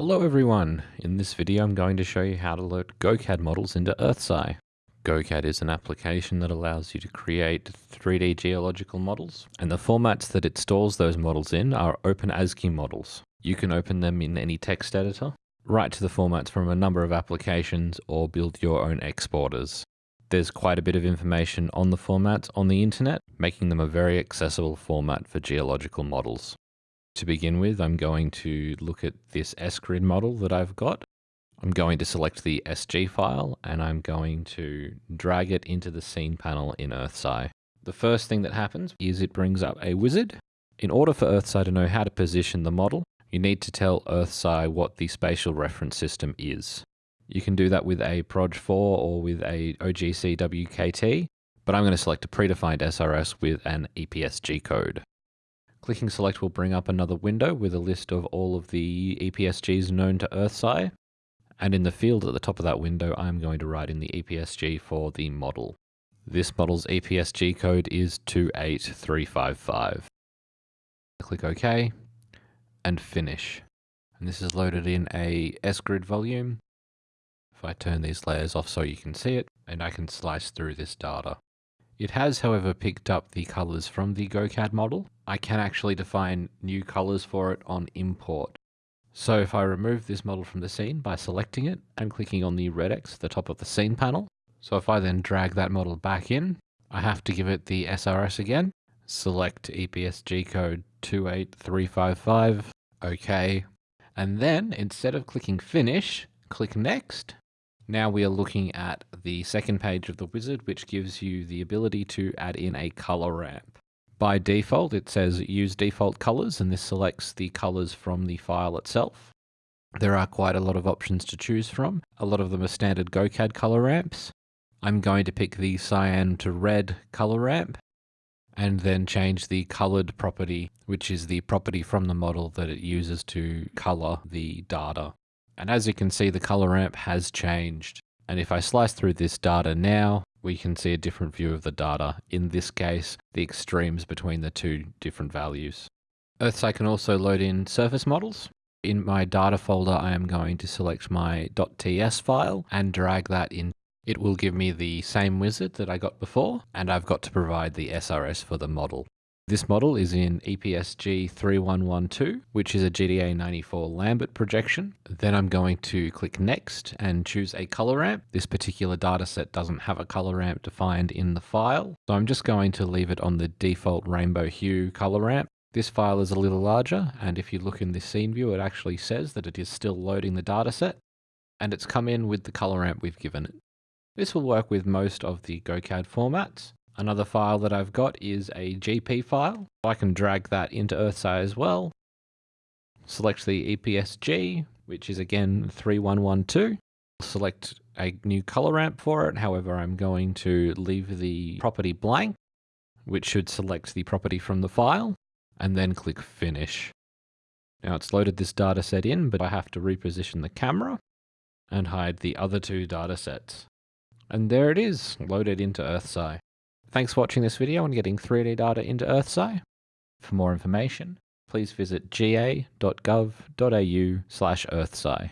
Hello everyone! In this video I'm going to show you how to load GoCAD models into EarthSci. GoCAD is an application that allows you to create 3D geological models, and the formats that it stores those models in are OpenASCII models. You can open them in any text editor, write to the formats from a number of applications, or build your own exporters. There's quite a bit of information on the formats on the internet, making them a very accessible format for geological models. To begin with, I'm going to look at this SGrid model that I've got. I'm going to select the SG file and I'm going to drag it into the scene panel in EarthSci. The first thing that happens is it brings up a wizard. In order for EarthSci to know how to position the model, you need to tell EarthSci what the spatial reference system is. You can do that with a Proj4 or with a OGC WKT, but I'm going to select a predefined SRS with an EPSG code. Clicking select will bring up another window with a list of all of the EPSGs known to EarthSci. And in the field at the top of that window, I'm going to write in the EPSG for the model. This model's EPSG code is 28355. Click OK and finish. And this is loaded in a SGrid volume. If I turn these layers off so you can see it, and I can slice through this data. It has, however, picked up the colors from the GoCAD model. I can actually define new colors for it on import. So if I remove this model from the scene by selecting it and clicking on the red X at the top of the scene panel, so if I then drag that model back in, I have to give it the SRS again, select EPSG code 28355, OK, and then instead of clicking finish, click next, now we are looking at the second page of the wizard, which gives you the ability to add in a color ramp. By default, it says use default colors, and this selects the colors from the file itself. There are quite a lot of options to choose from. A lot of them are standard GoCAD color ramps. I'm going to pick the cyan to red color ramp and then change the colored property, which is the property from the model that it uses to color the data. And as you can see, the color ramp has changed. And if I slice through this data now, we can see a different view of the data. In this case, the extremes between the two different values. EarthSci can also load in surface models. In my data folder, I am going to select my .ts file and drag that in. It will give me the same wizard that I got before, and I've got to provide the SRS for the model. This model is in EPSG 3112, which is a GDA 94 Lambert projection. Then I'm going to click Next and choose a color ramp. This particular dataset doesn't have a color ramp defined in the file, so I'm just going to leave it on the default rainbow hue color ramp. This file is a little larger, and if you look in the scene view, it actually says that it is still loading the dataset, and it's come in with the color ramp we've given it. This will work with most of the GoCAD formats. Another file that I've got is a GP file. I can drag that into EarthSci as well. Select the EPSG, which is again 3112. Select a new color ramp for it. However, I'm going to leave the property blank, which should select the property from the file, and then click Finish. Now it's loaded this data set in, but I have to reposition the camera and hide the other two data sets. And there it is, loaded into EarthSci. Thanks for watching this video on getting 3D data into EarthSci. For more information, please visit ga.gov.au slash earthsci.